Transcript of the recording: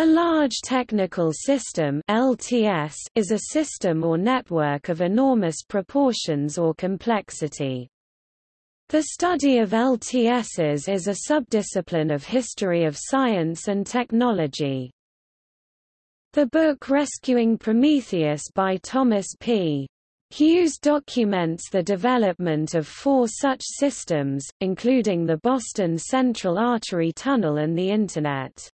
A large technical system LTS is a system or network of enormous proportions or complexity. The study of LTSs is a subdiscipline of history of science and technology. The book Rescuing Prometheus by Thomas P. Hughes documents the development of four such systems, including the Boston Central Artery Tunnel and the Internet.